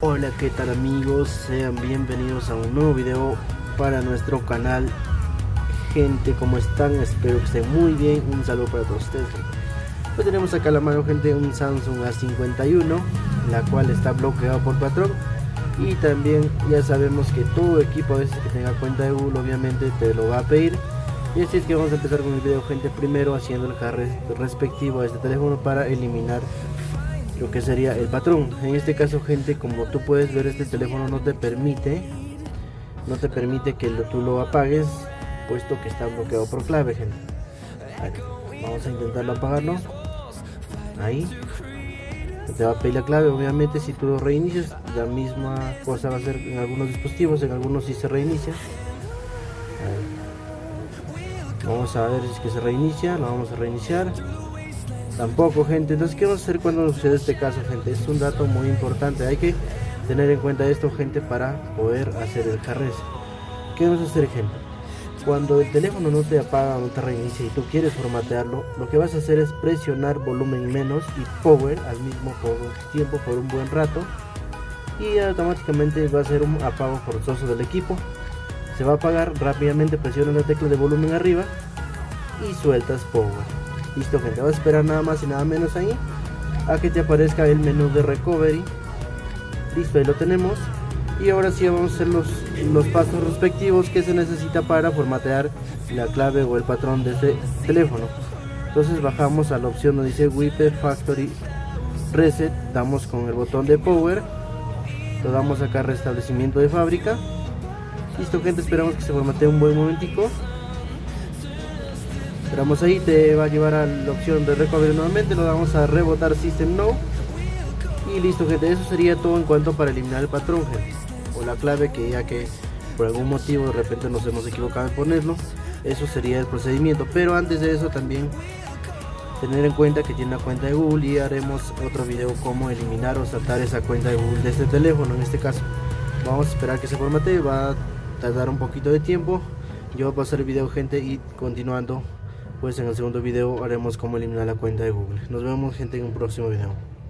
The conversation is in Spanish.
Hola qué tal amigos, sean bienvenidos a un nuevo video para nuestro canal. Gente, ¿cómo están? Espero que estén muy bien, un saludo para todos ustedes Pues tenemos acá a la mano gente un Samsung A51 La cual está bloqueado por patrón. Y también ya sabemos que todo equipo a veces que tenga cuenta de Google obviamente te lo va a pedir y así es que vamos a empezar con el video gente. Primero haciendo el carre respectivo a este teléfono para eliminar lo que sería el patrón. En este caso gente como tú puedes ver este teléfono no te permite no te permite que tú lo apagues puesto que está bloqueado por clave gente. Vamos a intentarlo apagarlo. Ahí. Te va a pedir la clave obviamente. Si tú lo reinicias la misma cosa va a ser en algunos dispositivos en algunos si se reinicia vamos a ver si es que se reinicia lo vamos a reiniciar. Tampoco gente entonces qué vamos a hacer cuando sucede este caso gente es un dato muy importante hay que tener en cuenta esto gente para poder hacer el carrés qué vamos a hacer gente cuando el teléfono no te apaga no te reinicia y tú quieres formatearlo lo que vas a hacer es presionar volumen menos y power al mismo tiempo por un buen rato y automáticamente va a ser un apago forzoso del equipo se va a apagar rápidamente presiona la tecla de volumen arriba y sueltas power. Listo gente vas a esperar nada más y nada menos ahí a que te aparezca el menú de recovery. Listo ahí lo tenemos. Y ahora sí vamos a hacer los, los pasos respectivos que se necesita para formatear la clave o el patrón de este teléfono. Entonces bajamos a la opción donde dice WIPE Factory Reset. Damos con el botón de Power. Lo damos acá restablecimiento de fábrica Listo gente, esperamos que se formatee un buen momentico. Esperamos ahí, te va a llevar a la opción de recovery nuevamente, lo vamos a rebotar System No. Y listo gente, eso sería todo en cuanto para eliminar el patrón. O la clave que ya que por algún motivo de repente nos hemos equivocado en ponerlo. Eso sería el procedimiento. Pero antes de eso también tener en cuenta que tiene una cuenta de Google y haremos otro video como eliminar o saltar esa cuenta de Google de este teléfono en este caso. Vamos a esperar que se formate, va tardar un poquito de tiempo yo voy a pasar el video gente y continuando pues en el segundo video haremos cómo eliminar la cuenta de google. Nos vemos gente en un próximo video